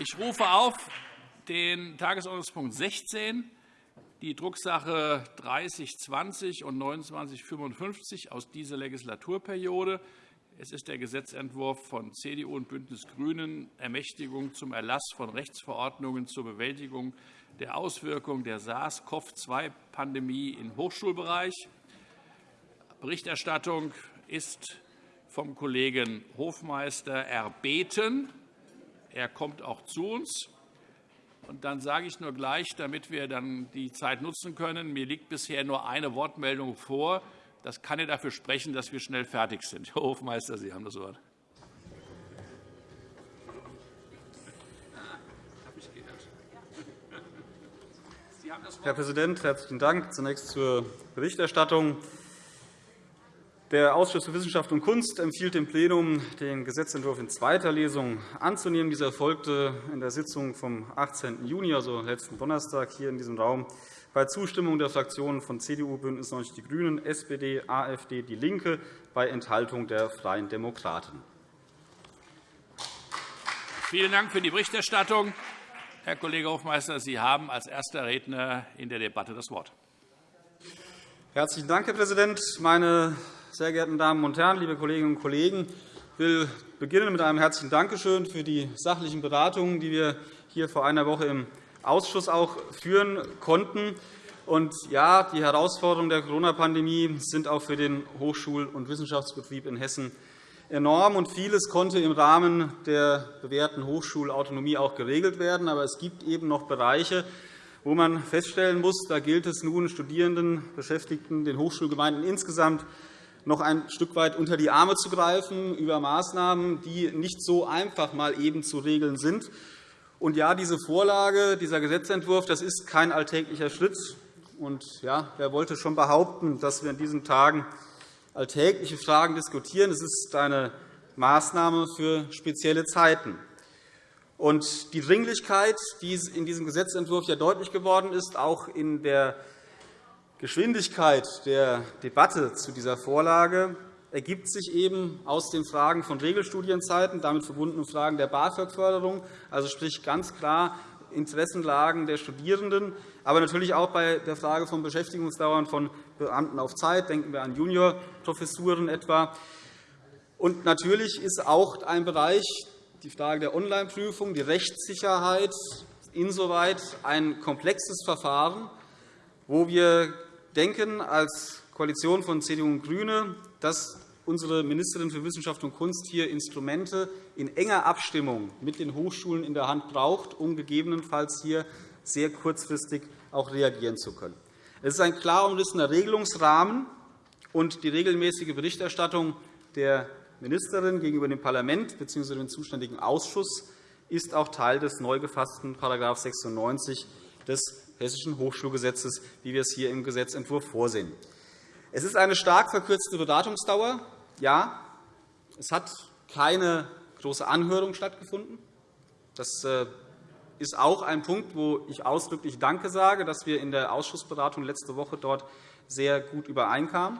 Ich rufe auf den Tagesordnungspunkt 16, die Drucksache 3020 und 2955 aus dieser Legislaturperiode. Es ist der Gesetzentwurf von CDU und BÜNDNIS GRÜNEN, Ermächtigung zum Erlass von Rechtsverordnungen zur Bewältigung der Auswirkungen der SARS-CoV-2-Pandemie im Hochschulbereich. Berichterstattung ist vom Kollegen Hofmeister erbeten. Er kommt auch zu uns. Und dann sage ich nur gleich, damit wir dann die Zeit nutzen können, mir liegt bisher nur eine Wortmeldung vor. Das kann ja dafür sprechen, dass wir schnell fertig sind. Herr Hofmeister, Sie haben das Wort. Herr Präsident, herzlichen Dank. Zunächst zur Berichterstattung. Der Ausschuss für Wissenschaft und Kunst empfiehlt dem Plenum, den Gesetzentwurf in zweiter Lesung anzunehmen. Dieser erfolgte in der Sitzung vom 18. Juni, also letzten Donnerstag, hier in diesem Raum bei Zustimmung der Fraktionen von CDU, BÜNDNIS 90 die GRÜNEN, SPD, AfD, DIE LINKE, bei Enthaltung der Freien Demokraten. Vielen Dank für die Berichterstattung. Herr Kollege Hofmeister, Sie haben als erster Redner in der Debatte das Wort. Herzlichen Dank, Herr Präsident. Meine sehr geehrten Damen und Herren, liebe Kolleginnen und Kollegen! Ich will beginnen mit einem herzlichen Dankeschön für die sachlichen Beratungen, die wir hier vor einer Woche im Ausschuss auch führen konnten. Und ja, die Herausforderungen der Corona-Pandemie sind auch für den Hochschul- und Wissenschaftsbetrieb in Hessen enorm. Und vieles konnte im Rahmen der bewährten Hochschulautonomie auch geregelt werden. Aber es gibt eben noch Bereiche, wo man feststellen muss, da gilt es nun, Studierenden, Beschäftigten, den Hochschulgemeinden insgesamt noch ein Stück weit unter die Arme zu greifen über Maßnahmen, die nicht so einfach mal eben zu regeln sind. Und ja, diese Vorlage, dieser Gesetzentwurf, das ist kein alltäglicher Schritt. Und ja, wer wollte schon behaupten, dass wir in diesen Tagen alltägliche Fragen diskutieren? Es ist eine Maßnahme für spezielle Zeiten. Und die Dringlichkeit, die in diesem Gesetzentwurf ja deutlich geworden ist, auch in der Geschwindigkeit der Debatte zu dieser Vorlage, ergibt sich eben aus den Fragen von Regelstudienzeiten, damit verbundenen Fragen der BAföG-Förderung, also sprich ganz klar Interessenlagen der Studierenden, aber natürlich auch bei der Frage von Beschäftigungsdauern von Beamten auf Zeit. Denken wir an Juniorprofessuren etwa. Und natürlich ist auch ein Bereich, die Frage der Onlineprüfung, die Rechtssicherheit, insoweit ein komplexes Verfahren, wo wir denken als Koalition von CDU und GRÜNE, dass unsere Ministerin für Wissenschaft und Kunst hier Instrumente in enger Abstimmung mit den Hochschulen in der Hand braucht, um gegebenenfalls hier sehr kurzfristig auch reagieren zu können. Es ist ein klar umrissener Regelungsrahmen, und die regelmäßige Berichterstattung der Ministerin gegenüber dem Parlament bzw. dem zuständigen Ausschuss ist auch Teil des neu gefassten § 96 des Hessischen Hochschulgesetzes, wie wir es hier im Gesetzentwurf vorsehen. Es ist eine stark verkürzte Beratungsdauer. Ja, es hat keine große Anhörung stattgefunden. Das äh, ist auch ein Punkt, wo ich ausdrücklich Danke sage, dass wir in der Ausschussberatung letzte Woche dort sehr gut übereinkamen.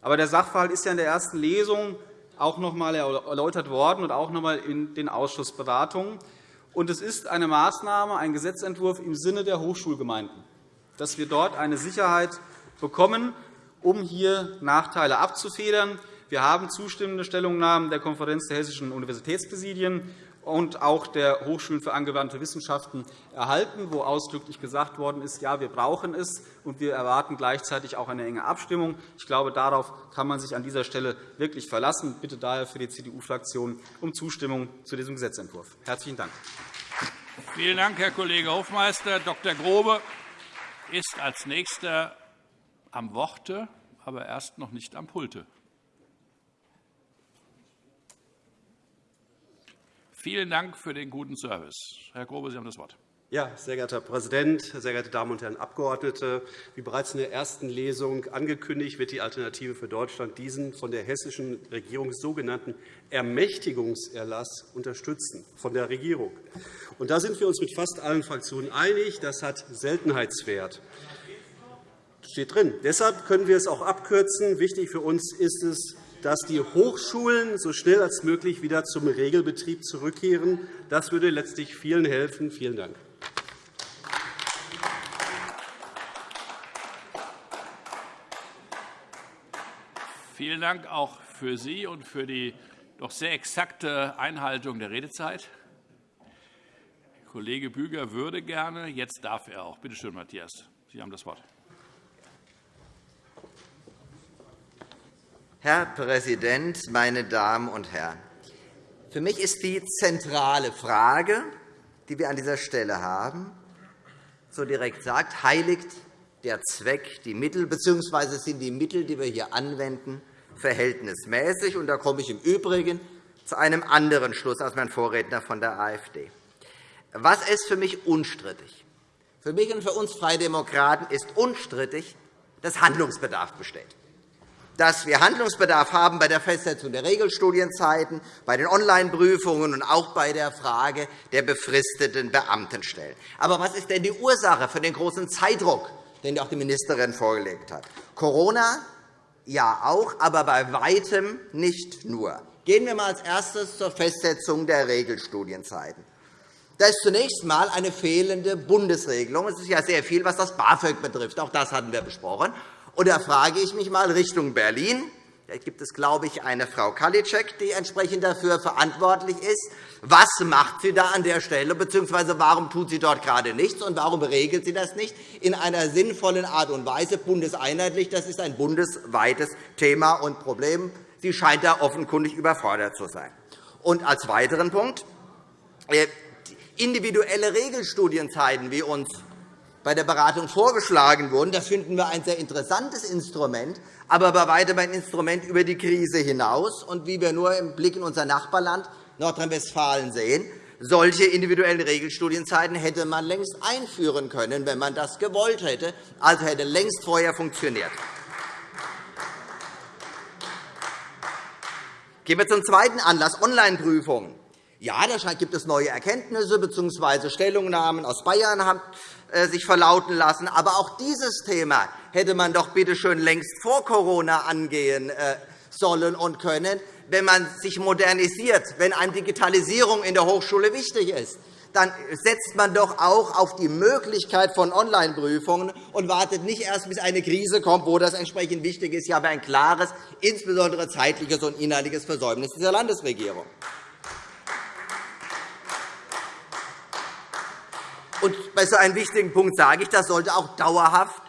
Aber der Sachverhalt ist ja in der ersten Lesung auch noch einmal erläutert worden und auch noch einmal in den Ausschussberatungen. Und es ist eine Maßnahme, ein Gesetzentwurf im Sinne der Hochschulgemeinden, dass wir dort eine Sicherheit bekommen, um hier Nachteile abzufedern. Wir haben zustimmende Stellungnahmen der Konferenz der hessischen Universitätspräsidien und auch der Hochschulen für angewandte Wissenschaften erhalten, wo ausdrücklich gesagt worden ist, ja, wir brauchen es, und wir erwarten gleichzeitig auch eine enge Abstimmung. Ich glaube, darauf kann man sich an dieser Stelle wirklich verlassen. Ich bitte daher für die CDU-Fraktion um Zustimmung zu diesem Gesetzentwurf. – Herzlichen Dank. Vielen Dank, Herr Kollege Hofmeister. Dr. Grobe ist als Nächster am Worte, aber erst noch nicht am Pulte. Vielen Dank für den guten Service. Herr Grobe, Sie haben das Wort. Ja, sehr geehrter Herr Präsident, sehr geehrte Damen und Herren Abgeordnete! Wie bereits in der ersten Lesung angekündigt, wird die Alternative für Deutschland diesen von der hessischen Regierung sogenannten Ermächtigungserlass unterstützen von der Regierung. Und da sind wir uns mit fast allen Fraktionen einig. Das hat Seltenheitswert. Das steht drin. Deshalb können wir es auch abkürzen. Wichtig für uns ist es, dass die Hochschulen so schnell als möglich wieder zum Regelbetrieb zurückkehren. Das würde letztlich vielen helfen. Vielen Dank. Vielen Dank auch für Sie und für die doch sehr exakte Einhaltung der Redezeit. Kollege Büger würde gerne. Jetzt darf er auch. Bitte schön, Matthias. Sie haben das Wort. Herr Präsident, meine Damen und Herren! Für mich ist die zentrale Frage, die wir an dieser Stelle haben, so direkt sagt, heiligt der Zweck die Mittel, bzw. sind die Mittel, die wir hier anwenden, verhältnismäßig? Und da komme ich im Übrigen zu einem anderen Schluss als mein Vorredner von der AfD. Was ist für mich unstrittig? Für mich und für uns Freie Demokraten ist unstrittig, dass Handlungsbedarf besteht. Dass wir Handlungsbedarf haben bei der Festsetzung der Regelstudienzeiten, bei den Online-Prüfungen und auch bei der Frage der befristeten Beamtenstellen. Aber was ist denn die Ursache für den großen Zeitdruck, den auch die Ministerin vorgelegt hat? Corona? Ja, auch, aber bei Weitem nicht nur. Gehen wir einmal als erstes zur Festsetzung der Regelstudienzeiten. Da ist zunächst einmal eine fehlende Bundesregelung. Es ist ja sehr viel, was das BAföG betrifft. Auch das hatten wir besprochen. Und da frage ich mich einmal Richtung Berlin. Da gibt es, glaube ich, eine Frau Kalitschek, die entsprechend dafür verantwortlich ist. Was macht sie da an der Stelle, bzw. warum tut sie dort gerade nichts, und warum regelt sie das nicht in einer sinnvollen Art und Weise bundeseinheitlich? Das ist ein bundesweites Thema und Problem. Sie scheint da offenkundig überfordert zu sein. Und als weiteren Punkt äh, individuelle Regelstudienzeiten, wie uns bei der Beratung vorgeschlagen wurden, das finden wir ein sehr interessantes Instrument, aber bei weitem ein Instrument über die Krise hinaus. Und wie wir nur im Blick in unser Nachbarland Nordrhein-Westfalen sehen, solche individuellen Regelstudienzeiten hätte man längst einführen können, wenn man das gewollt hätte, also hätte längst vorher funktioniert. Gehen wir zum zweiten Anlass, Online-Prüfungen. Ja, da gibt es neue Erkenntnisse bzw. Stellungnahmen aus Bayern sich verlauten lassen. Aber auch dieses Thema hätte man doch bitte schön längst vor Corona angehen äh, sollen und können, wenn man sich modernisiert, wenn einem Digitalisierung in der Hochschule wichtig ist dann setzt man doch auch auf die Möglichkeit von Online-Prüfungen und wartet nicht erst, bis eine Krise kommt, wo das entsprechend wichtig ist, ja, aber ein klares, insbesondere zeitliches und inhaltliches Versäumnis dieser Landesregierung. Bei so einem wichtigen Punkt sage ich, das sollte auch dauerhaft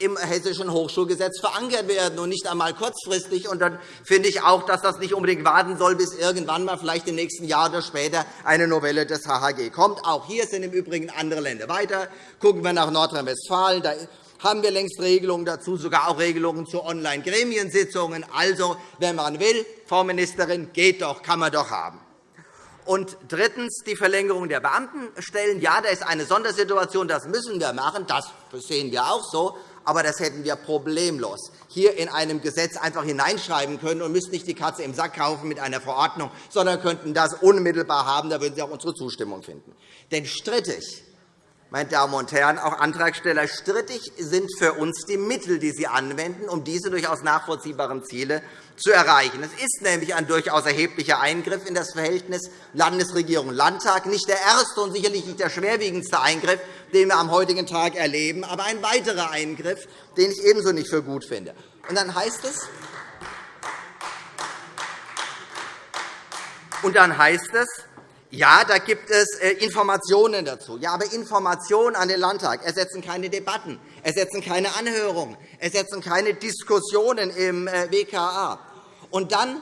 im Hessischen Hochschulgesetz verankert werden und nicht einmal kurzfristig. Und dann finde ich auch, dass das nicht unbedingt warten soll, bis irgendwann mal vielleicht im nächsten Jahr oder später eine Novelle des HHG kommt. Auch hier sind im Übrigen andere Länder weiter. Gucken wir nach Nordrhein-Westfalen. Da haben wir längst Regelungen dazu, sogar auch Regelungen zu Online-Gremiensitzungen. Also, wenn man will, Frau Ministerin, geht doch, kann man doch haben. Und drittens die Verlängerung der Beamtenstellen. Ja, da ist eine Sondersituation, das müssen wir machen. Das sehen wir auch so. Aber das hätten wir problemlos hier in einem Gesetz einfach hineinschreiben können und müssten nicht die Katze im Sack kaufen mit einer Verordnung, sondern könnten das unmittelbar haben. Da würden Sie auch unsere Zustimmung finden. Denn strittig meine Damen und Herren, auch Antragsteller, strittig sind für uns die Mittel, die Sie anwenden, um diese durchaus nachvollziehbaren Ziele zu erreichen. Es ist nämlich ein durchaus erheblicher Eingriff in das Verhältnis Landesregierung-Landtag, nicht der erste und sicherlich nicht der schwerwiegendste Eingriff, den wir am heutigen Tag erleben, aber ein weiterer Eingriff, den ich ebenso nicht für gut finde. Und dann heißt es, und dann heißt es ja, da gibt es äh, Informationen dazu. Ja, aber Informationen an den Landtag ersetzen keine Debatten, ersetzen keine Anhörungen, ersetzen keine Diskussionen im äh, WKA. Und dann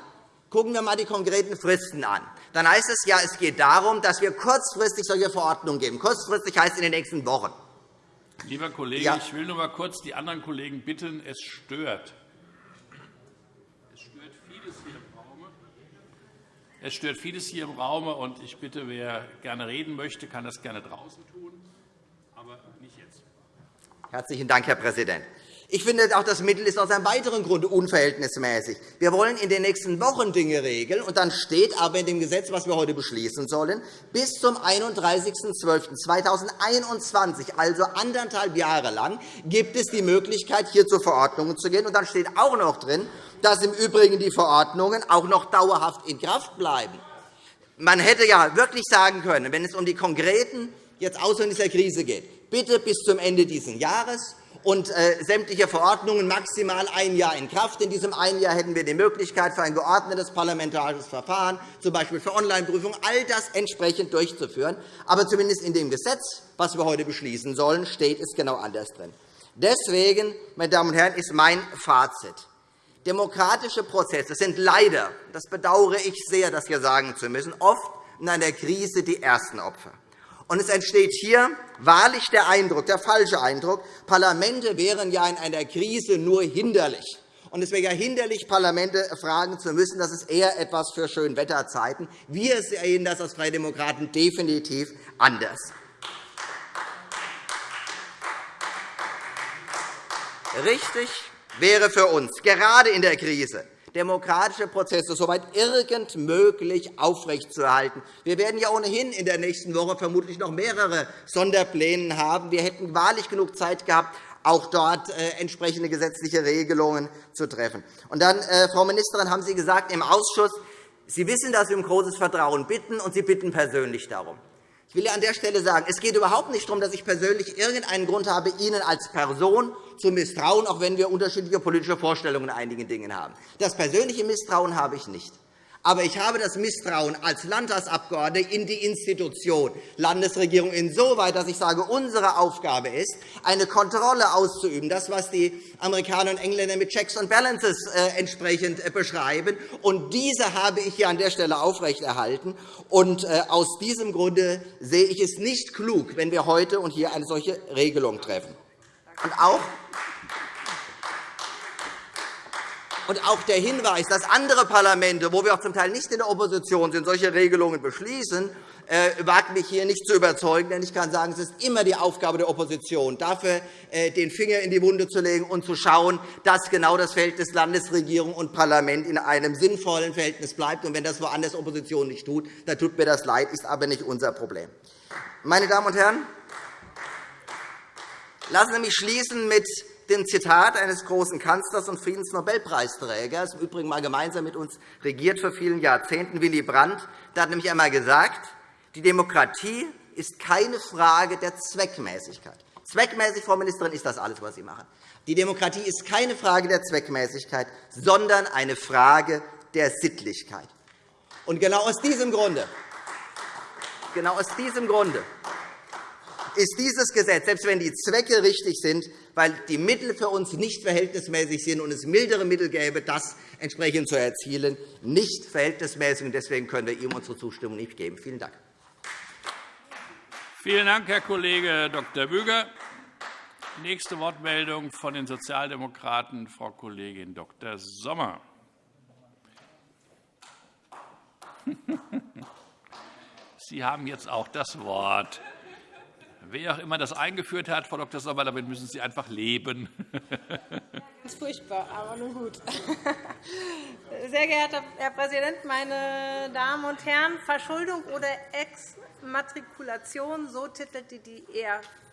gucken wir einmal die konkreten Fristen an. Dann heißt es, ja, es geht darum, dass wir kurzfristig solche Verordnungen geben. Kurzfristig heißt in den nächsten Wochen. Lieber Kollege, ja. ich will nur einmal kurz die anderen Kollegen bitten, es stört. Es stört vieles hier im Raum, und ich bitte, wer gerne reden möchte, kann das gerne draußen tun, aber nicht jetzt. Herzlichen Dank, Herr Präsident. Ich finde, auch das Mittel ist aus einem weiteren Grund unverhältnismäßig. Wir wollen in den nächsten Wochen Dinge regeln, und dann steht aber in dem Gesetz, das wir heute beschließen sollen, bis zum 31.12.2021, also anderthalb Jahre lang, gibt es die Möglichkeit, hier zu Verordnungen zu gehen. Und dann steht auch noch drin, dass im Übrigen die Verordnungen auch noch dauerhaft in Kraft bleiben. Man hätte ja wirklich sagen können, wenn es um die konkreten jetzt Auswirkungen dieser Krise geht, bitte bis zum Ende dieses Jahres und äh, sämtliche Verordnungen maximal ein Jahr in Kraft. In diesem einen Jahr hätten wir die Möglichkeit, für ein geordnetes parlamentarisches Verfahren, z. B. für Online-Prüfungen, all das entsprechend durchzuführen. Aber zumindest in dem Gesetz, das wir heute beschließen sollen, steht es genau anders drin. Deswegen, meine Damen und Herren, ist mein Fazit. Demokratische Prozesse sind leider, das bedauere ich sehr, das hier sagen zu müssen, oft in einer Krise die ersten Opfer. Und es entsteht hier wahrlich der Eindruck, der falsche Eindruck, Parlamente wären ja in einer Krise nur hinderlich. Und es wäre ja hinderlich, Parlamente fragen zu müssen. Das ist eher etwas für Schönwetterzeiten. Wir sehen das als Freie Demokraten definitiv anders. Richtig wäre für uns, gerade in der Krise, demokratische Prozesse soweit irgend möglich aufrechtzuerhalten. Wir werden ja ohnehin in der nächsten Woche vermutlich noch mehrere Sonderpläne haben. Wir hätten wahrlich genug Zeit gehabt, auch dort äh, entsprechende gesetzliche Regelungen zu treffen. Und dann, äh, Frau Ministerin, haben Sie gesagt im Ausschuss, Sie wissen, dass Sie um großes Vertrauen bitten, und Sie bitten persönlich darum. Ich will an der Stelle sagen, es geht überhaupt nicht darum, dass ich persönlich irgendeinen Grund habe, Ihnen als Person zu misstrauen, auch wenn wir unterschiedliche politische Vorstellungen in einigen Dingen haben. Das persönliche Misstrauen habe ich nicht. Aber ich habe das Misstrauen als Landtagsabgeordneter in die Institution Landesregierung insoweit, dass ich sage, unsere Aufgabe ist, eine Kontrolle auszuüben, das, was die Amerikaner und Engländer mit Checks and Balances äh, entsprechend äh, beschreiben. Und diese habe ich hier an der Stelle aufrechterhalten. Und äh, aus diesem Grunde sehe ich es nicht klug, wenn wir heute und hier eine solche Regelung treffen. Und auch Und auch der Hinweis, dass andere Parlamente, wo wir auch zum Teil nicht in der Opposition sind, solche Regelungen beschließen, äh, wagt mich hier nicht zu überzeugen. Denn ich kann sagen, es ist immer die Aufgabe der Opposition, dafür äh, den Finger in die Wunde zu legen und zu schauen, dass genau das Verhältnis Landesregierung und Parlament in einem sinnvollen Verhältnis bleibt. Und wenn das woanders Opposition nicht tut, dann tut mir das leid, ist aber nicht unser Problem. Meine Damen und Herren, lassen Sie mich schließen mit dem Zitat eines großen Kanzlers und Friedensnobelpreisträgers, im Übrigen mal gemeinsam mit uns regiert vor vielen Jahrzehnten, Willy Brandt. Der hat nämlich einmal gesagt, die Demokratie ist keine Frage der Zweckmäßigkeit. Zweckmäßig, Frau Ministerin, ist das alles, was Sie machen. Die Demokratie ist keine Frage der Zweckmäßigkeit, sondern eine Frage der Sittlichkeit. Und genau aus diesem Grunde, genau aus diesem Grunde ist dieses Gesetz, selbst wenn die Zwecke richtig sind, weil die Mittel für uns nicht verhältnismäßig sind und es mildere Mittel gäbe, das entsprechend zu erzielen, nicht verhältnismäßig. Deswegen können wir ihm unsere Zustimmung nicht geben. Vielen Dank. Vielen Dank, Herr Kollege Dr. Büger. Nächste Wortmeldung von den Sozialdemokraten, Frau Kollegin Dr. Sommer. Sie haben jetzt auch das Wort. Wer auch immer das eingeführt hat, Frau Dr. Sommer, damit müssen Sie einfach leben. Das furchtbar, aber nun gut. Sehr geehrter Herr Präsident, meine Damen und Herren! Verschuldung oder Exmatrikulation, so titelte die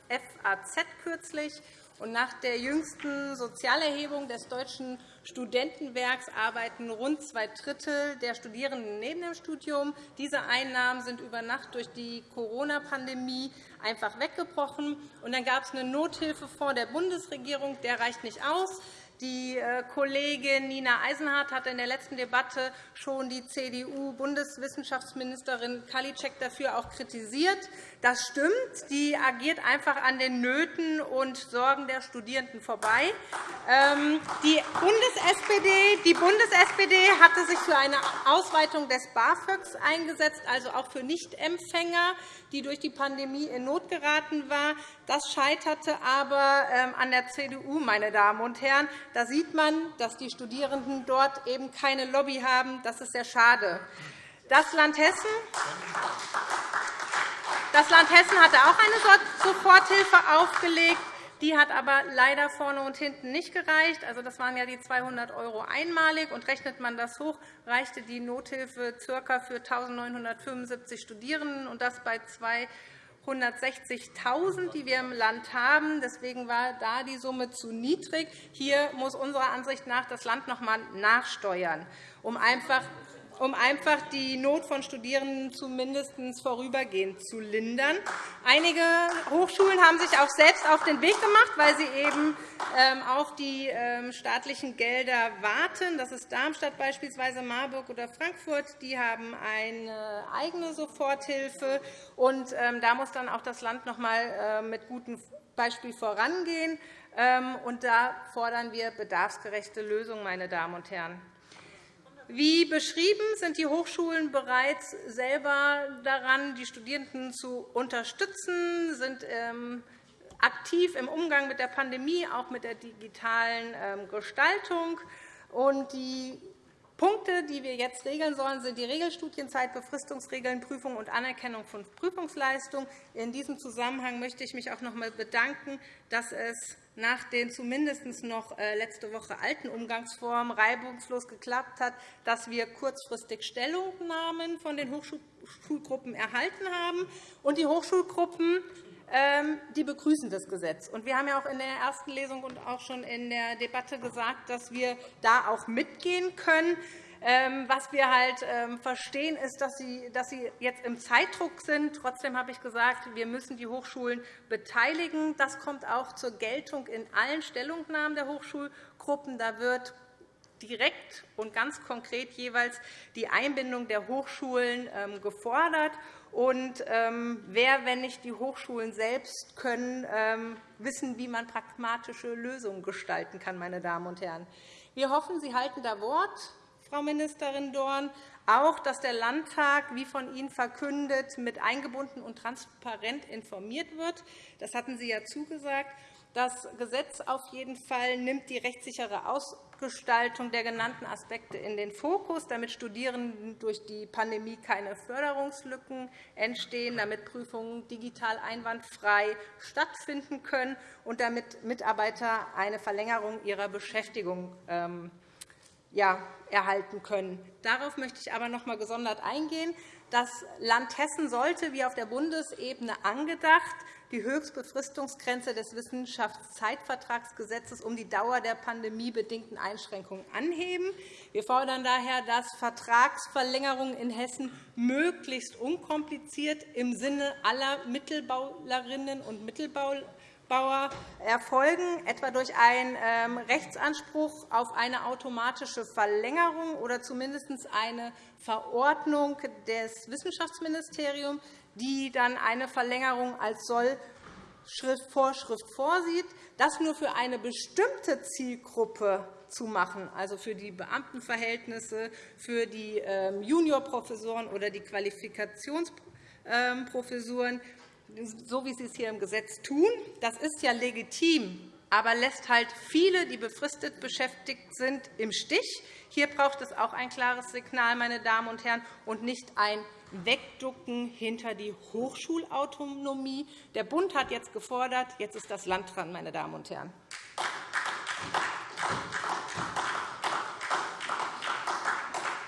FAZ kürzlich. Und nach der jüngsten Sozialerhebung des Deutschen Studentenwerks arbeiten rund zwei Drittel der Studierenden neben dem Studium. Diese Einnahmen sind über Nacht durch die Corona-Pandemie einfach weggebrochen. Und dann gab es einen Nothilfefonds der Bundesregierung. Der reicht nicht aus. Die äh, Kollegin Nina Eisenhardt hat in der letzten Debatte schon die CDU-Bundeswissenschaftsministerin Kalitschek dafür auch kritisiert. Das stimmt. Die agiert einfach an den Nöten und Sorgen der Studierenden vorbei. Ähm, die Bundes-SPD Bundes hatte sich für eine Ausweitung des BAföGs eingesetzt, also auch für Nichtempfänger, die durch die Pandemie in Not geraten waren. Das scheiterte aber ähm, an der CDU, meine Damen und Herren. Da sieht man, dass die Studierenden dort eben keine Lobby haben. Das ist sehr schade. Das Land Hessen das Land Hessen hatte auch eine Soforthilfe aufgelegt. Die hat aber leider vorne und hinten nicht gereicht. Also, das waren ja die 200 € einmalig. Und rechnet man das hoch, reichte die Nothilfe ca. für 1.975 Studierenden, und das bei zwei 160.000, die wir im Land haben. Deswegen war da die Summe zu niedrig. Hier muss unserer Ansicht nach das Land noch einmal nachsteuern, um einfach um einfach die Not von Studierenden zumindest vorübergehend zu lindern. Einige Hochschulen haben sich auch selbst auf den Weg gemacht, weil sie eben ähm, auf die ähm, staatlichen Gelder warten. Das ist Darmstadt beispielsweise, Marburg oder Frankfurt. Die haben eine eigene Soforthilfe. Und ähm, da muss dann auch das Land noch einmal äh, mit gutem Beispiel vorangehen. Und da fordern wir bedarfsgerechte Lösungen, meine Damen und Herren. Wie beschrieben sind die Hochschulen bereits selber daran, die Studierenden zu unterstützen, sind ähm, aktiv im Umgang mit der Pandemie, auch mit der digitalen ähm, Gestaltung. Die Punkte, die wir jetzt regeln sollen, sind die Regelstudienzeit, Befristungsregeln, Prüfung und Anerkennung von Prüfungsleistung. In diesem Zusammenhang möchte ich mich auch noch einmal bedanken, dass es nach den zumindest noch äh, letzte Woche alten Umgangsformen reibungslos geklappt hat, dass wir kurzfristig Stellungnahmen von den Hochschulgruppen erhalten haben. Die Hochschulgruppen die begrüßen das Gesetz. Wir haben ja auch in der ersten Lesung und auch schon in der Debatte gesagt, dass wir da auch mitgehen können. Ähm, was wir halt ähm, verstehen, ist, dass Sie jetzt im Zeitdruck sind. Trotzdem habe ich gesagt, wir müssen die Hochschulen beteiligen. Das kommt auch zur Geltung in allen Stellungnahmen der Hochschulgruppen. Da wird direkt und ganz konkret jeweils die Einbindung der Hochschulen ähm, gefordert. Und wer, wenn nicht die Hochschulen selbst, können wissen, wie man pragmatische Lösungen gestalten kann. Meine Damen und Herren. Wir hoffen, Sie halten da Wort. Frau Ministerin Dorn, auch, dass der Landtag, wie von Ihnen verkündet, mit eingebunden und transparent informiert wird. Das hatten Sie ja zugesagt. Das Gesetz auf jeden Fall nimmt die rechtssichere Ausgestaltung der genannten Aspekte in den Fokus, damit Studierenden durch die Pandemie keine Förderungslücken entstehen, damit Prüfungen digital einwandfrei stattfinden können und damit Mitarbeiter eine Verlängerung ihrer Beschäftigung ähm, erhalten können. Darauf möchte ich aber noch einmal gesondert eingehen. Das Land Hessen sollte, wie auf der Bundesebene angedacht, die Höchstbefristungsgrenze des Wissenschaftszeitvertragsgesetzes um die Dauer der pandemiebedingten Einschränkungen anheben. Wir fordern daher, dass Vertragsverlängerungen in Hessen möglichst unkompliziert im Sinne aller Mittelbaulerinnen und Mittelbauler Bauer erfolgen, etwa durch einen ähm, Rechtsanspruch auf eine automatische Verlängerung oder zumindest eine Verordnung des Wissenschaftsministeriums, die dann eine Verlängerung als Sollvorschrift vorsieht, das nur für eine bestimmte Zielgruppe zu machen, also für die Beamtenverhältnisse, für die ähm, Juniorprofessoren oder die Qualifikationsprofessuren so wie Sie es hier im Gesetz tun. Das ist ja legitim, aber lässt halt viele, die befristet beschäftigt sind, im Stich. Hier braucht es auch ein klares Signal, meine Damen und Herren, und nicht ein Wegducken hinter die Hochschulautonomie. Der Bund hat jetzt gefordert, jetzt ist das Land dran, meine Damen und Herren.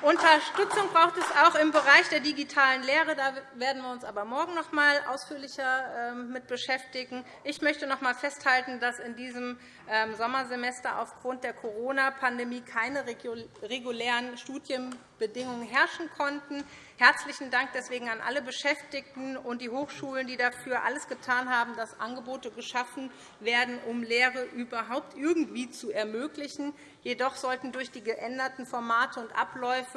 Unterstützung braucht es auch im Bereich der digitalen Lehre. Da werden wir uns aber morgen noch einmal ausführlicher ähm, mit beschäftigen. Ich möchte noch einmal festhalten, dass in diesem ähm, Sommersemester aufgrund der Corona-Pandemie keine regulären Studienbedingungen herrschen konnten. Herzlichen Dank deswegen an alle Beschäftigten und die Hochschulen, die dafür alles getan haben, dass Angebote geschaffen werden, um Lehre überhaupt irgendwie zu ermöglichen. Jedoch sollten durch die geänderten Formate und Abläufe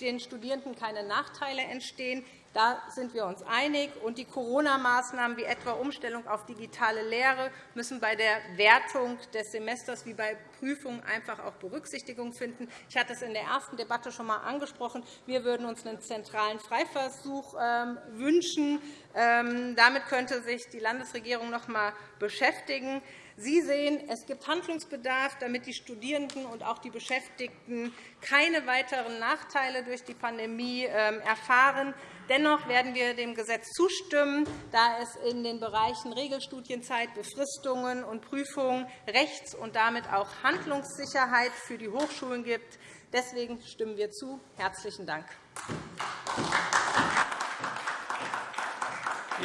den Studierenden keine Nachteile entstehen. Da sind wir uns einig. Und die Corona-Maßnahmen wie etwa Umstellung auf digitale Lehre müssen bei der Wertung des Semesters wie bei Prüfungen einfach auch Berücksichtigung finden. Ich hatte es in der ersten Debatte schon einmal angesprochen. Wir würden uns einen zentralen Freiversuch ähm, wünschen. Ähm, damit könnte sich die Landesregierung noch einmal beschäftigen. Sie sehen, es gibt Handlungsbedarf, damit die Studierenden und auch die Beschäftigten keine weiteren Nachteile durch die Pandemie ähm, erfahren. Dennoch werden wir dem Gesetz zustimmen, da es in den Bereichen Regelstudienzeit, Befristungen und Prüfungen Rechts- und damit auch Handlungssicherheit für die Hochschulen gibt. Deswegen stimmen wir zu. – Herzlichen Dank.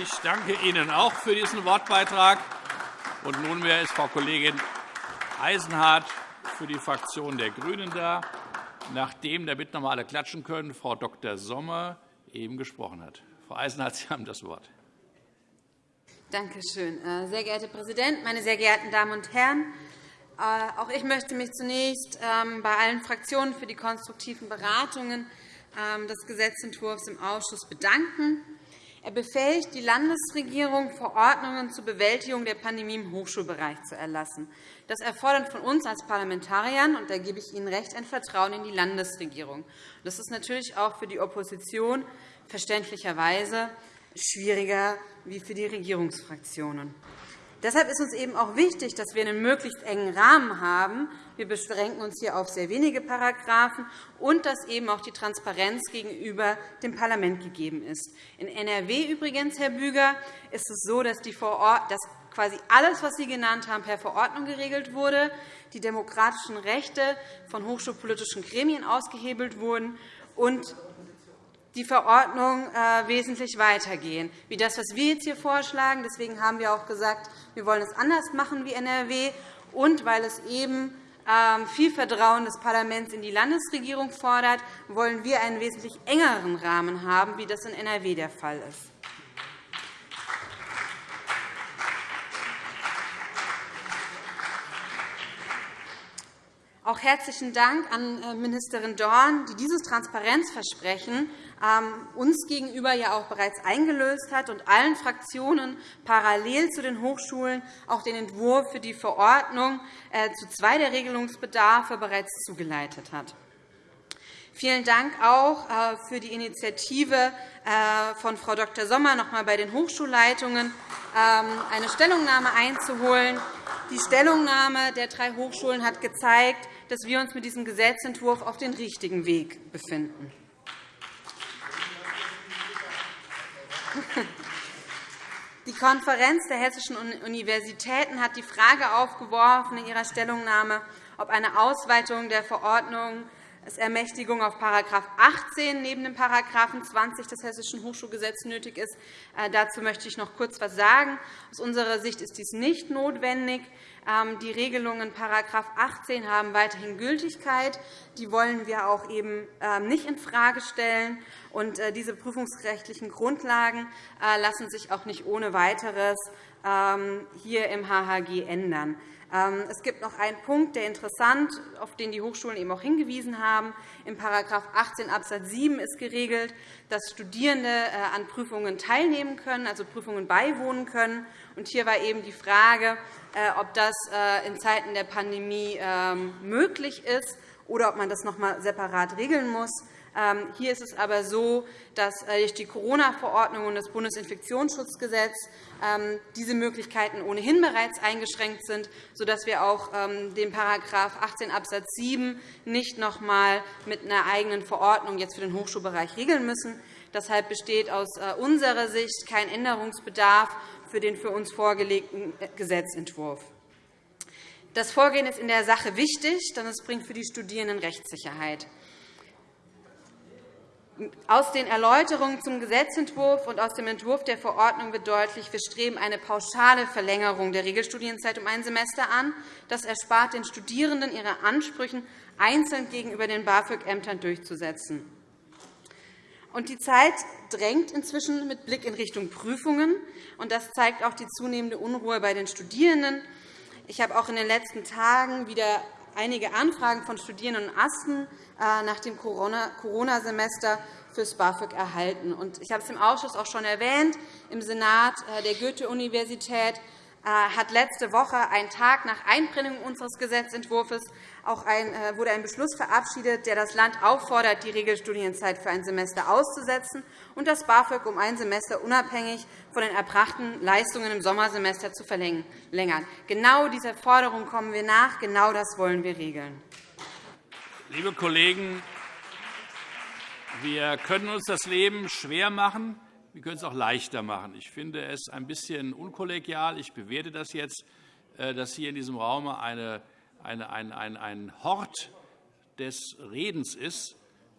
Ich danke Ihnen auch für diesen Wortbeitrag. Und nunmehr ist Frau Kollegin Eisenhardt für die Fraktion der GRÜNEN da, nachdem, damit noch einmal alle klatschen können, Frau Dr. Sommer eben gesprochen hat. Frau Eisenhardt, Sie haben das Wort. Danke schön. Äh, sehr geehrter Herr Präsident, meine sehr geehrten Damen und Herren! Äh, auch ich möchte mich zunächst ähm, bei allen Fraktionen für die konstruktiven Beratungen ähm, des Gesetzentwurfs im Ausschuss bedanken. Er befähigt die Landesregierung, Verordnungen zur Bewältigung der Pandemie im Hochschulbereich zu erlassen. Das erfordert von uns als Parlamentariern, und da gebe ich Ihnen recht, ein Vertrauen in die Landesregierung. Das ist natürlich auch für die Opposition verständlicherweise schwieriger wie für die Regierungsfraktionen. Deshalb ist uns eben auch wichtig, dass wir einen möglichst engen Rahmen haben. Wir beschränken uns hier auf sehr wenige Paragraphen und dass eben auch die Transparenz gegenüber dem Parlament gegeben ist. In NRW übrigens, Herr Büger, ist es so, dass, die dass quasi alles, was Sie genannt haben, per Verordnung geregelt wurde, die demokratischen Rechte von hochschulpolitischen Gremien ausgehebelt wurden und die Verordnung äh, wesentlich weitergehen, wie das, was wir jetzt hier vorschlagen. Deswegen haben wir auch gesagt, wir wollen es anders machen wie NRW, und weil es eben ähm, viel Vertrauen des Parlaments in die Landesregierung fordert, wollen wir einen wesentlich engeren Rahmen haben, wie das in NRW der Fall ist. Auch herzlichen Dank an äh, Ministerin Dorn, die dieses Transparenzversprechen uns gegenüber ja auch bereits eingelöst hat und allen Fraktionen parallel zu den Hochschulen auch den Entwurf für die Verordnung äh, zu zwei der Regelungsbedarfe bereits zugeleitet hat. Vielen Dank auch äh, für die Initiative äh, von Frau Dr. Sommer, noch einmal bei den Hochschulleitungen ähm, eine Stellungnahme einzuholen. Die Stellungnahme der drei Hochschulen hat gezeigt, dass wir uns mit diesem Gesetzentwurf auf den richtigen Weg befinden. Die Konferenz der hessischen Universitäten hat die Frage aufgeworfen in ihrer Stellungnahme, ob eine Ausweitung der Verordnung es Ermächtigung auf § 18 neben dem § 20 des Hessischen Hochschulgesetzes nötig ist. Äh, dazu möchte ich noch kurz etwas sagen. Aus unserer Sicht ist dies nicht notwendig. Ähm, die Regelungen § 18 haben weiterhin Gültigkeit. Die wollen wir auch eben ähm, nicht infrage stellen. Und äh, diese prüfungsrechtlichen Grundlagen äh, lassen sich auch nicht ohne Weiteres ähm, hier im HHG ändern. Es gibt noch einen Punkt, der interessant, auf den die Hochschulen eben auch hingewiesen haben. In § 18 Abs. 7 ist geregelt, dass Studierende äh, an Prüfungen teilnehmen können, also Prüfungen beiwohnen können. Hier war eben die Frage, äh, ob das äh, in Zeiten der Pandemie ähm, möglich ist oder ob man das noch einmal separat regeln muss. Ähm, hier ist es aber so, dass äh, durch die Corona-Verordnung und das Bundesinfektionsschutzgesetz ähm, diese Möglichkeiten ohnehin bereits eingeschränkt sind, sodass wir auch den § 18 Abs. 7 nicht noch einmal mit einer eigenen Verordnung jetzt für den Hochschulbereich regeln müssen. Deshalb besteht aus unserer Sicht kein Änderungsbedarf für den für uns vorgelegten äh, Gesetzentwurf. Das Vorgehen ist in der Sache wichtig, denn es bringt für die Studierenden Rechtssicherheit. Aus den Erläuterungen zum Gesetzentwurf und aus dem Entwurf der Verordnung wird deutlich, wir streben eine pauschale Verlängerung der Regelstudienzeit um ein Semester an. Das erspart den Studierenden, ihre Ansprüche einzeln gegenüber den BAföG-Ämtern durchzusetzen. Die Zeit drängt inzwischen mit Blick in Richtung Prüfungen. das zeigt auch die zunehmende Unruhe bei den Studierenden. Ich habe auch in den letzten Tagen wieder einige Anfragen von Studierenden und Asten äh, nach dem Corona-Semester fürs BAföG erhalten. Ich habe es im Ausschuss auch schon erwähnt. Im Senat äh, der Goethe-Universität äh, hat letzte Woche, einen Tag nach Einbringung unseres Gesetzentwurfs, auch ein, wurde ein Beschluss verabschiedet, der das Land auffordert, die Regelstudienzeit für ein Semester auszusetzen und das BAföG um ein Semester unabhängig von den erbrachten Leistungen im Sommersemester zu verlängern. Genau dieser Forderung kommen wir nach. Genau das wollen wir regeln. Liebe Kollegen, wir können uns das Leben schwer machen. Wir können es auch leichter machen. Ich finde es ein bisschen unkollegial. Ich bewerte das jetzt, äh, dass hier in diesem Raum eine, eine, ein, ein, ein Hort des Redens ist.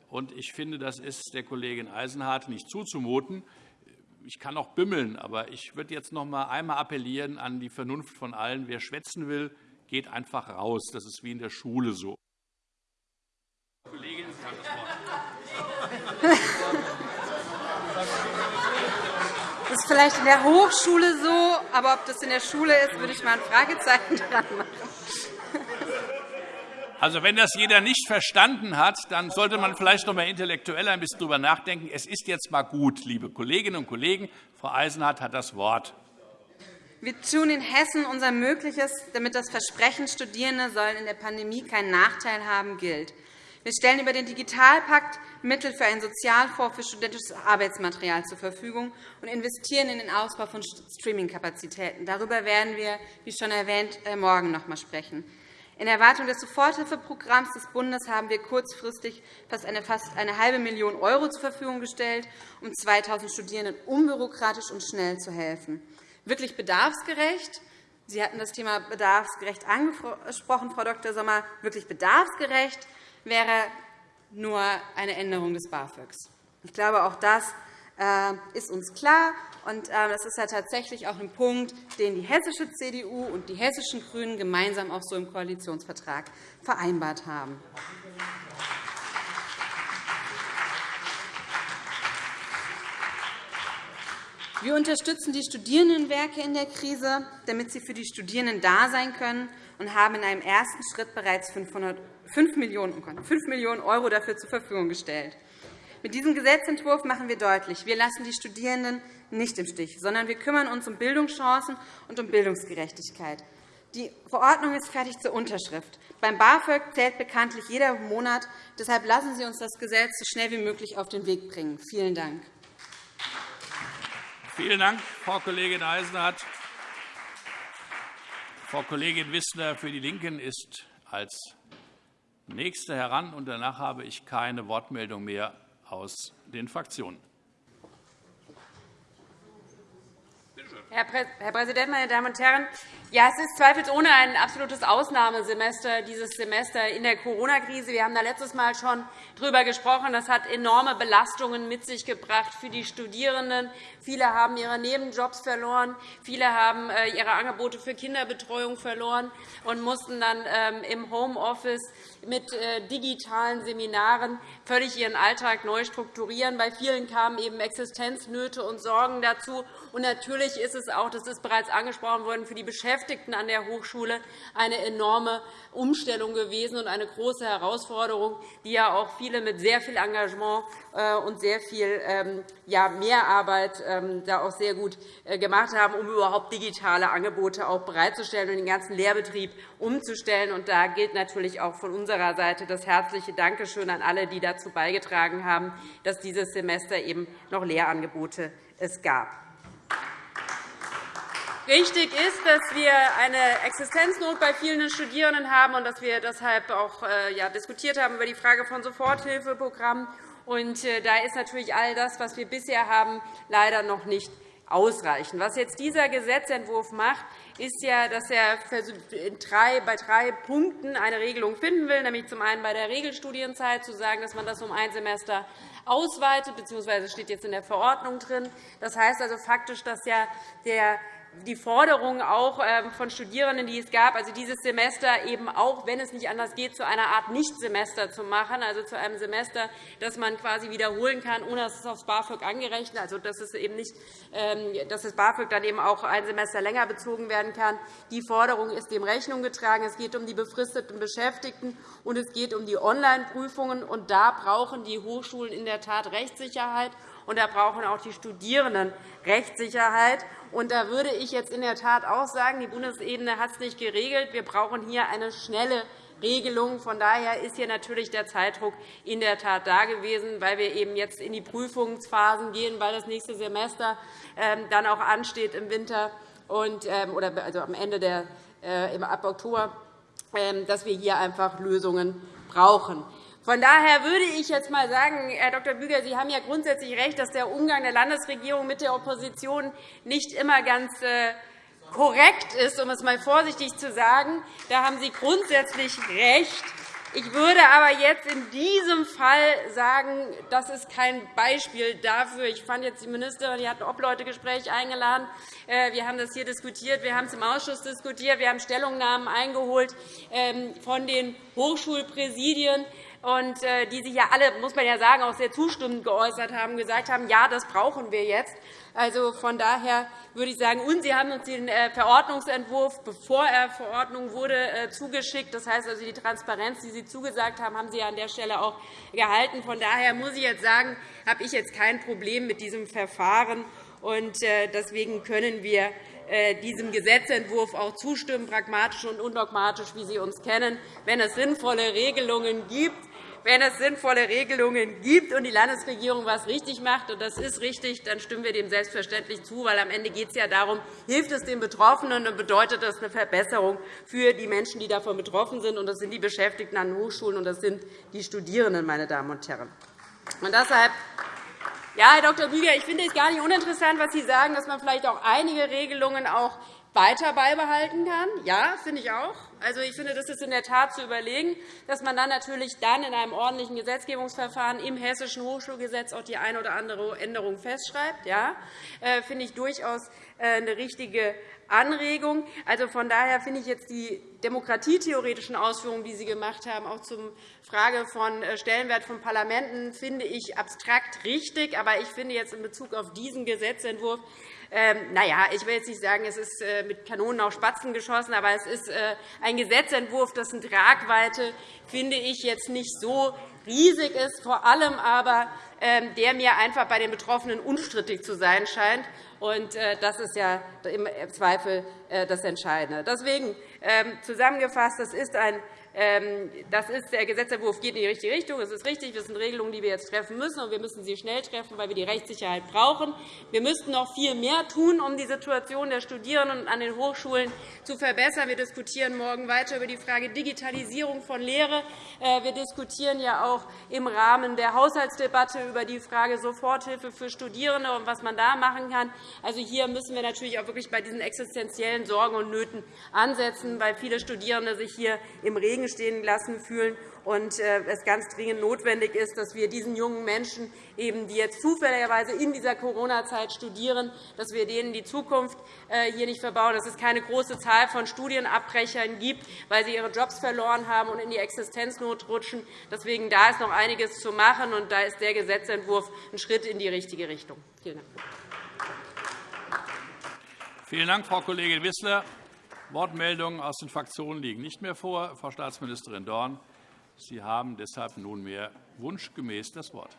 Und ich finde, das ist der Kollegin Eisenhardt nicht zuzumuten. ich kann auch bimmeln, aber ich würde jetzt noch einmal appellieren an die Vernunft von allen. Wer schwätzen will, geht einfach raus. Das ist wie in der Schule so. Kollegin, Sie haben das Wort. Das ist vielleicht in der Hochschule so, aber ob das in der Schule ist, würde ich mal ein Fragezeichen dran machen. Also, wenn das jeder nicht verstanden hat, dann sollte man vielleicht noch einmal intellektuell ein bisschen darüber nachdenken. Es ist jetzt einmal gut, liebe Kolleginnen und Kollegen. Frau Eisenhardt hat das Wort. Wir tun in Hessen unser Mögliches, damit das Versprechen, Studierende sollen in der Pandemie keinen Nachteil haben, gilt. Wir stellen über den Digitalpakt Mittel für einen Sozialfonds für studentisches Arbeitsmaterial zur Verfügung und investieren in den Ausbau von Streamingkapazitäten. Darüber werden wir, wie schon erwähnt, äh, morgen noch einmal sprechen. In Erwartung des Soforthilfeprogramms des Bundes haben wir kurzfristig fast eine, fast eine halbe Million € zur Verfügung gestellt, um 2.000 Studierenden unbürokratisch und schnell zu helfen. Wirklich bedarfsgerecht Sie hatten das Thema bedarfsgerecht angesprochen, Frau Dr. Sommer. Wirklich bedarfsgerecht wäre nur eine Änderung des BAföGs. Ich glaube, auch das ist uns klar. Und äh, das ist ja tatsächlich auch ein Punkt, den die hessische CDU und die hessischen GRÜNEN gemeinsam auch so im Koalitionsvertrag vereinbart haben. Wir unterstützen die Studierendenwerke in der Krise, damit sie für die Studierenden da sein können, und haben in einem ersten Schritt bereits 5 Millionen € dafür zur Verfügung gestellt. Mit diesem Gesetzentwurf machen wir deutlich, wir lassen die Studierenden nicht im Stich, sondern wir kümmern uns um Bildungschancen und um Bildungsgerechtigkeit. Die Verordnung ist fertig zur Unterschrift. Beim BAföG zählt bekanntlich jeder Monat. Deshalb lassen Sie uns das Gesetz so schnell wie möglich auf den Weg bringen. Vielen Dank. Vielen Dank, Frau Kollegin Eisenhardt. Frau Kollegin Wissler für die LINKEN ist als Nächste heran. und Danach habe ich keine Wortmeldung mehr aus den Fraktionen. Herr Präsident, meine Damen und Herren! Ja, es ist zweifelsohne ein absolutes Ausnahmesemester, dieses Semester in der Corona-Krise. Wir haben da letztes Mal schon darüber gesprochen. Das hat enorme Belastungen mit sich gebracht für die Studierenden. Viele haben ihre Nebenjobs verloren. Viele haben äh, ihre Angebote für Kinderbetreuung verloren und mussten dann ähm, im Homeoffice mit äh, digitalen Seminaren völlig ihren Alltag neu strukturieren. Bei vielen kamen eben Existenznöte und Sorgen dazu. Und natürlich ist es auch, das ist bereits angesprochen worden, für die Beschäftigten Beschäftigten an der Hochschule eine enorme Umstellung gewesen und eine große Herausforderung, die ja auch viele mit sehr viel Engagement äh, und sehr viel ähm, Mehrarbeit ähm, da auch sehr gut äh, gemacht haben, um überhaupt digitale Angebote auch bereitzustellen und den ganzen Lehrbetrieb umzustellen. Und da gilt natürlich auch von unserer Seite das herzliche Dankeschön an alle, die dazu beigetragen haben, dass dieses Semester eben noch Lehrangebote es gab. Richtig ist, dass wir eine Existenznot bei vielen Studierenden haben und dass wir deshalb auch äh, ja, diskutiert haben über die Frage von Soforthilfeprogrammen. Und äh, da ist natürlich all das, was wir bisher haben, leider noch nicht ausreichend. Was jetzt dieser Gesetzentwurf macht, ist ja, dass er bei drei Punkten eine Regelung finden will, nämlich zum einen bei der Regelstudienzeit zu sagen, dass man das um ein Semester ausweitet, bzw. steht jetzt in der Verordnung drin. Das heißt also faktisch, dass ja der die Forderung auch ähm, von Studierenden, die es gab, also dieses Semester eben auch, wenn es nicht anders geht, zu einer Art Nichtsemester zu machen, also zu einem Semester, das man quasi wiederholen kann, ohne dass es aufs BAföG angerechnet, also dass es eben nicht, ähm, dass das BAföG dann eben auch ein Semester länger bezogen werden kann. Die Forderung ist dem Rechnung getragen. Es geht um die befristeten Beschäftigten und es geht um die Online-Prüfungen. Und da brauchen die Hochschulen in der Tat Rechtssicherheit und da brauchen auch die Studierenden Rechtssicherheit. Und da würde ich jetzt in der Tat auch sagen, die Bundesebene hat es nicht geregelt. Wir brauchen hier eine schnelle Regelung. Von daher ist hier natürlich der Zeitdruck in der Tat da gewesen, weil wir eben jetzt in die Prüfungsphasen gehen, weil das nächste Semester ähm, dann auch ansteht im Winter ähm, oder also am Ende der, äh, ab Oktober, ähm, dass wir hier einfach Lösungen brauchen. Von daher würde ich jetzt einmal sagen, Herr Dr. Büger, Sie haben ja grundsätzlich recht, dass der Umgang der Landesregierung mit der Opposition nicht immer ganz äh, korrekt ist, um es einmal vorsichtig zu sagen. Da haben Sie grundsätzlich recht. Ich würde aber jetzt in diesem Fall sagen, das ist kein Beispiel dafür. Ich fand jetzt die Ministerin, die hat ein Obleute-Gespräch eingeladen. Äh, wir haben das hier diskutiert, wir haben es im Ausschuss diskutiert, wir haben Stellungnahmen eingeholt ähm, von den Hochschulpräsidien und äh, die sich ja alle, muss man ja sagen, auch sehr zustimmend geäußert haben, gesagt haben, ja, das brauchen wir jetzt. Also von daher würde ich sagen, und Sie haben uns den äh, Verordnungsentwurf, bevor er Verordnung wurde, äh, zugeschickt. Das heißt also, die Transparenz, die Sie zugesagt haben, haben Sie an der Stelle auch gehalten. Von daher muss ich jetzt sagen, habe ich jetzt kein Problem mit diesem Verfahren. Und deswegen können wir diesem Gesetzentwurf auch zustimmen, pragmatisch und undogmatisch, wie Sie uns kennen. Wenn es sinnvolle Regelungen gibt, wenn es sinnvolle Regelungen gibt und die Landesregierung etwas richtig macht, und das ist richtig, dann stimmen wir dem selbstverständlich zu, weil am Ende geht es ja darum, hilft es den Betroffenen und bedeutet das eine Verbesserung für die Menschen, die davon betroffen sind. Und das sind die Beschäftigten an Hochschulen und das sind die Studierenden, meine Damen und Herren. Und deshalb ja, Herr Dr. Büger, ich finde es gar nicht uninteressant, was Sie sagen, dass man vielleicht auch einige Regelungen auch weiter beibehalten kann. Ja, finde ich auch. Also, ich finde, das ist in der Tat zu überlegen, dass man dann natürlich dann in einem ordentlichen Gesetzgebungsverfahren im Hessischen Hochschulgesetz auch die eine oder andere Änderung festschreibt. Ja, äh, finde ich durchaus äh, eine richtige Anregung. Also, von daher finde ich jetzt die demokratietheoretischen Ausführungen, die Sie gemacht haben, auch zur Frage von äh, Stellenwert von Parlamenten, finde ich abstrakt richtig. Aber ich finde jetzt in Bezug auf diesen Gesetzentwurf ähm, na ja, ich will jetzt nicht sagen, es ist äh, mit Kanonen auf Spatzen geschossen, aber es ist äh, ein Gesetzentwurf, dessen Tragweite, finde ich, jetzt nicht so riesig ist, vor allem aber, ähm, der mir einfach bei den Betroffenen unstrittig zu sein scheint. Und äh, das ist ja im Zweifel das Entscheidende. Deswegen ähm, zusammengefasst, das ist ein das ist, der Gesetzentwurf geht in die richtige Richtung. Es ist richtig, das sind Regelungen, die wir jetzt treffen müssen, und wir müssen sie schnell treffen, weil wir die Rechtssicherheit brauchen. Wir müssten noch viel mehr tun, um die Situation der Studierenden an den Hochschulen zu verbessern. Wir diskutieren morgen weiter über die Frage Digitalisierung von Lehre. Äh, wir diskutieren ja auch im Rahmen der Haushaltsdebatte über die Frage Soforthilfe für Studierende und was man da machen kann. Also hier müssen wir natürlich auch wirklich bei diesen existenziellen Sorgen und Nöten ansetzen, weil viele Studierende sich hier im Regen Regen stehen lassen fühlen und äh, es ganz dringend notwendig ist, dass wir diesen jungen Menschen, die jetzt zufälligerweise in dieser Corona-Zeit studieren, dass wir denen die Zukunft äh, hier nicht verbauen, dass es keine große Zahl von Studienabbrechern gibt, weil sie ihre Jobs verloren haben und in die Existenznot rutschen. Deswegen da ist noch einiges zu machen, und da ist der Gesetzentwurf ein Schritt in die richtige Richtung. Vielen Dank. Vielen Dank, Frau Kollegin Wissler. Wortmeldungen aus den Fraktionen liegen nicht mehr vor. Frau Staatsministerin Dorn, Sie haben deshalb nunmehr wunschgemäß das Wort.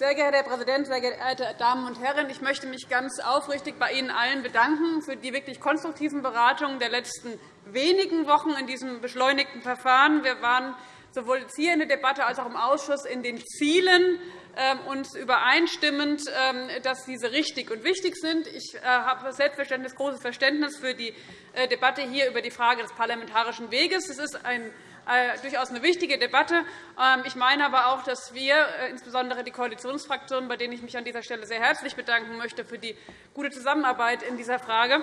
Sehr geehrter Herr Präsident, sehr geehrte Damen und Herren! Ich möchte mich ganz aufrichtig bei Ihnen allen bedanken für die wirklich konstruktiven Beratungen der letzten wenigen Wochen in diesem beschleunigten Verfahren. Wir waren sowohl hier in der Debatte als auch im Ausschuss in den Zielen ähm, uns übereinstimmend, ähm, dass diese richtig und wichtig sind. Ich äh, habe selbstverständlich großes Verständnis für die äh, Debatte hier über die Frage des parlamentarischen Weges. Es ist ein äh, durchaus eine wichtige Debatte. Ähm, ich meine aber auch, dass wir, insbesondere die Koalitionsfraktionen, bei denen ich mich an dieser Stelle sehr herzlich bedanken möchte für die gute Zusammenarbeit in dieser Frage,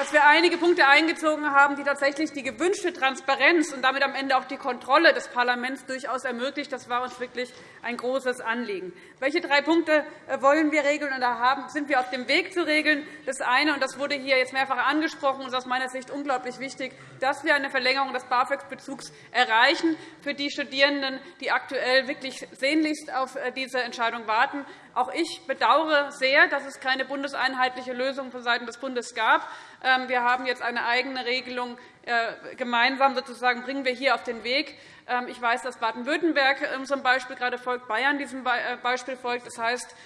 dass wir einige Punkte eingezogen haben, die tatsächlich die gewünschte Transparenz und damit am Ende auch die Kontrolle des Parlaments durchaus ermöglicht. Das war uns wirklich ein großes Anliegen. Welche drei Punkte äh, wollen wir regeln? Und da sind wir auf dem Weg zu regeln. Das eine, und das wurde hier jetzt mehrfach angesprochen, ist aus meiner Sicht unglaublich wichtig, dass wir eine Verlängerung des BAföG-Bezugs erreichen für die Studierenden, die aktuell wirklich sehnlichst auf äh, diese Entscheidung warten. Auch ich bedauere sehr, dass es keine bundeseinheitliche Lösung vonseiten des Bundes gab. Ähm, wir haben jetzt eine eigene Regelung äh, gemeinsam sozusagen bringen wir hier auf den Weg. Ähm, ich weiß, dass Baden-Württemberg ähm, zum Beispiel gerade folgt, Bayern diesem äh, Beispiel folgt. Das heißt,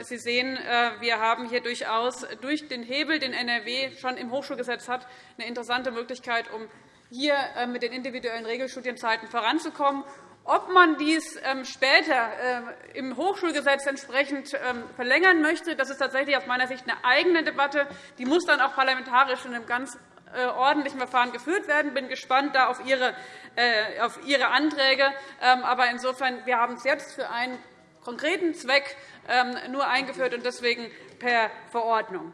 Sie sehen, äh, wir haben hier durchaus durch den Hebel, den NRW schon im Hochschulgesetz hat, eine interessante Möglichkeit, um hier mit den individuellen Regelstudienzeiten voranzukommen. Ob man dies später im Hochschulgesetz entsprechend verlängern möchte, das ist tatsächlich aus meiner Sicht eine eigene Debatte. Die muss dann auch parlamentarisch in einem ganz äh, ordentlichen Verfahren geführt werden. Ich bin gespannt da auf Ihre, äh, auf Ihre Anträge. Ähm, aber insofern, wir haben es jetzt für einen konkreten Zweck ähm, nur eingeführt und deswegen per Verordnung.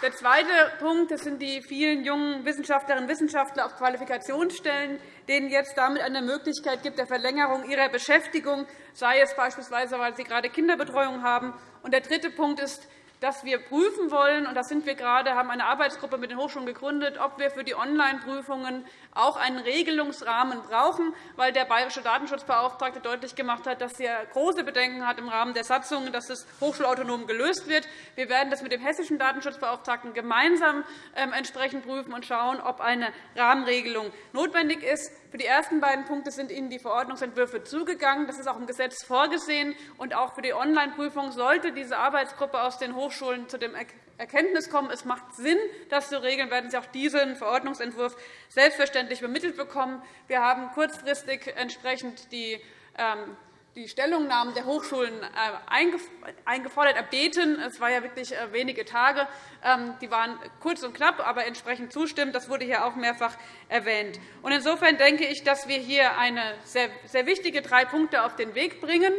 Der zweite Punkt das sind die vielen jungen Wissenschaftlerinnen und Wissenschaftler auf Qualifikationsstellen, denen jetzt damit eine Möglichkeit gibt der Verlängerung ihrer Beschäftigung, sei es beispielsweise, weil sie gerade Kinderbetreuung haben. Und der dritte Punkt ist dass wir prüfen wollen, und das sind wir gerade, haben eine Arbeitsgruppe mit den Hochschulen gegründet, ob wir für die Online-Prüfungen auch einen Regelungsrahmen brauchen, weil der bayerische Datenschutzbeauftragte deutlich gemacht hat, dass er große Bedenken hat im Rahmen der Satzungen, dass es hochschulautonom gelöst wird. Wir werden das mit dem hessischen Datenschutzbeauftragten gemeinsam ähm, entsprechend prüfen und schauen, ob eine Rahmenregelung notwendig ist. Für die ersten beiden Punkte sind Ihnen die Verordnungsentwürfe zugegangen. Das ist auch im Gesetz vorgesehen. Und auch für die Online-Prüfung sollte diese Arbeitsgruppe aus den Hochschulen zu dem Erkenntnis kommen, es macht Sinn, das zu regeln, werden Sie auch diesen Verordnungsentwurf selbstverständlich übermittelt bekommen. Wir haben kurzfristig entsprechend die ähm, die Stellungnahmen der Hochschulen äh, eingefordert, erbeten. Es waren ja wirklich äh, wenige Tage. Ähm, die waren kurz und knapp, aber entsprechend zustimmt. Das wurde hier auch mehrfach erwähnt. Insofern denke ich, dass wir hier eine sehr wichtige drei Punkte auf den Weg bringen.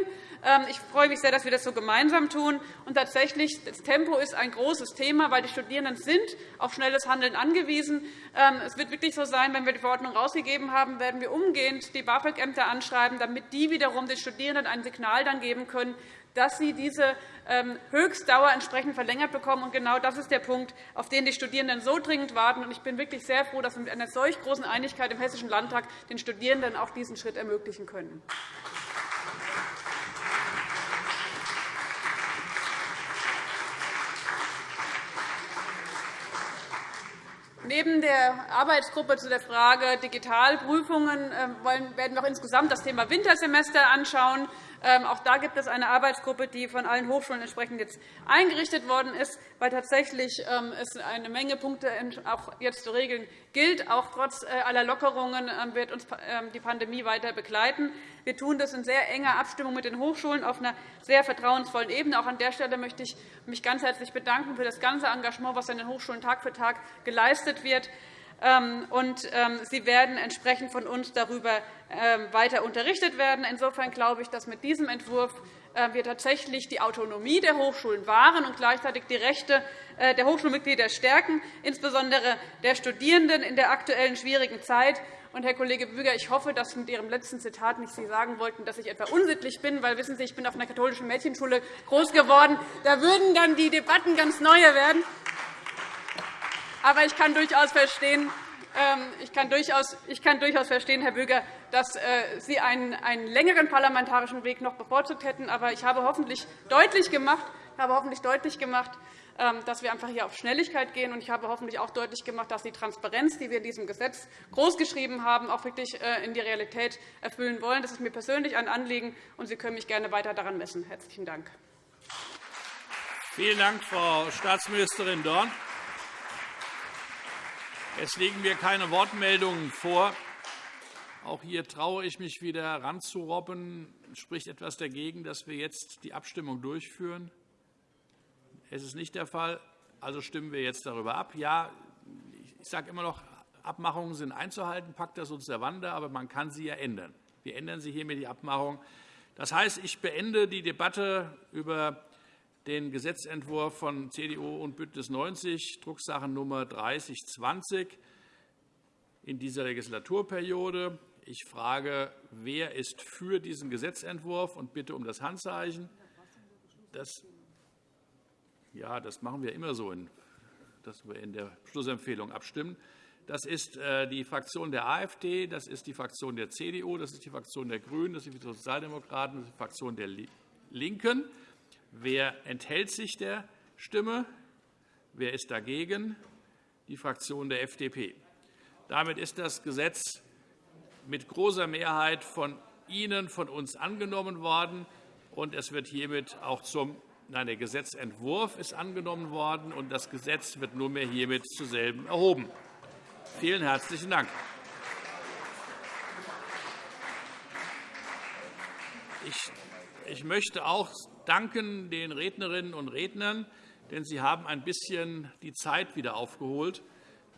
Ähm, ich freue mich sehr, dass wir das so gemeinsam tun. Und tatsächlich, das Tempo ist ein großes Thema, weil die Studierenden sind auf schnelles Handeln angewiesen. Ähm, es wird wirklich so sein, wenn wir die Verordnung herausgegeben haben, werden wir umgehend die BAföG-Ämter anschreiben, damit die wiederum den Studierenden ein Signal dann geben können, dass sie diese ähm, Höchstdauer entsprechend verlängert bekommen. Und genau das ist der Punkt, auf den die Studierenden so dringend warten. Ich bin wirklich sehr froh, dass wir mit einer solch großen Einigkeit im Hessischen Landtag den Studierenden auch diesen Schritt ermöglichen können. Neben der Arbeitsgruppe zu der Frage Digitalprüfungen ähm, werden wir auch insgesamt das Thema Wintersemester anschauen. Ähm, auch da gibt es eine Arbeitsgruppe, die von allen Hochschulen entsprechend jetzt eingerichtet worden ist, weil tatsächlich ähm, es eine Menge Punkte auch jetzt zu regeln gilt. Auch trotz äh, aller Lockerungen wird uns die Pandemie weiter begleiten. Wir tun das in sehr enger Abstimmung mit den Hochschulen auf einer sehr vertrauensvollen Ebene. Auch an der Stelle möchte ich mich ganz herzlich bedanken für das ganze Engagement, das an den Hochschulen Tag für Tag geleistet wird. Ähm, und ähm, sie werden entsprechend von uns darüber ähm, weiter unterrichtet werden. Insofern glaube ich, dass mit diesem Entwurf äh, wir tatsächlich die Autonomie der Hochschulen wahren und gleichzeitig die Rechte äh, der Hochschulmitglieder stärken, insbesondere der Studierenden in der aktuellen schwierigen Zeit. Und, Herr Kollege Büger, ich hoffe, dass mit Ihrem letzten Zitat nicht Sie sagen wollten, dass ich etwa unsittlich bin, weil wissen Sie, ich bin auf einer katholischen Mädchenschule groß geworden. Da würden dann die Debatten ganz neue werden. Aber ich kann durchaus verstehen, ähm, ich kann durchaus, ich kann durchaus verstehen, Herr Böger, dass äh, Sie einen, einen längeren parlamentarischen Weg noch bevorzugt hätten. Aber ich habe hoffentlich deutlich gemacht, habe hoffentlich deutlich gemacht ähm, dass wir einfach hier auf Schnelligkeit gehen. Ich habe hoffentlich auch deutlich gemacht, dass die Transparenz, die wir in diesem Gesetz großgeschrieben haben, auch wirklich äh, in die Realität erfüllen wollen. Das ist mir persönlich ein Anliegen, und Sie können mich gerne weiter daran messen. – Herzlichen Dank. Vielen Dank, Frau Staatsministerin Dorn. Es liegen mir keine Wortmeldungen vor. Auch hier traue ich mich wieder ranzurobben. Spricht etwas dagegen, dass wir jetzt die Abstimmung durchführen? Es ist nicht der Fall. Also stimmen wir jetzt darüber ab. Ja, ich sage immer noch, Abmachungen sind einzuhalten, Pacta sunt servanda, aber man kann sie ja ändern. Wir ändern sie hiermit die Abmachung. Das heißt, ich beende die Debatte über den Gesetzentwurf von CDU und BÜNDNIS 90, Drucksache Nummer 3020, in dieser Legislaturperiode. Ich frage, wer ist für diesen Gesetzentwurf und bitte um das Handzeichen. Das, ja, das machen wir immer so, dass wir in der Schlussempfehlung abstimmen. Das ist äh, die Fraktion der AfD, das ist die Fraktion der CDU, das ist die Fraktion der GRÜNEN, das ist die Sozialdemokraten, das ist die Fraktion der LINKEN. Wer enthält sich der Stimme? Wer ist dagegen? Die Fraktion der FDP. Damit ist das Gesetz mit großer Mehrheit von Ihnen, von uns angenommen worden. Und es wird hiermit auch zum Nein, der Gesetzentwurf ist angenommen worden, und das Gesetz wird nunmehr hiermit zu selben erhoben. Vielen herzlichen Dank. Ich möchte auch danken den Rednerinnen und Rednern, denn sie haben ein bisschen die Zeit wieder aufgeholt,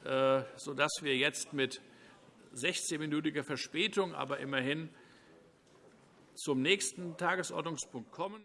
äh, sodass wir jetzt mit 16-minütiger Verspätung, aber immerhin zum nächsten Tagesordnungspunkt kommen.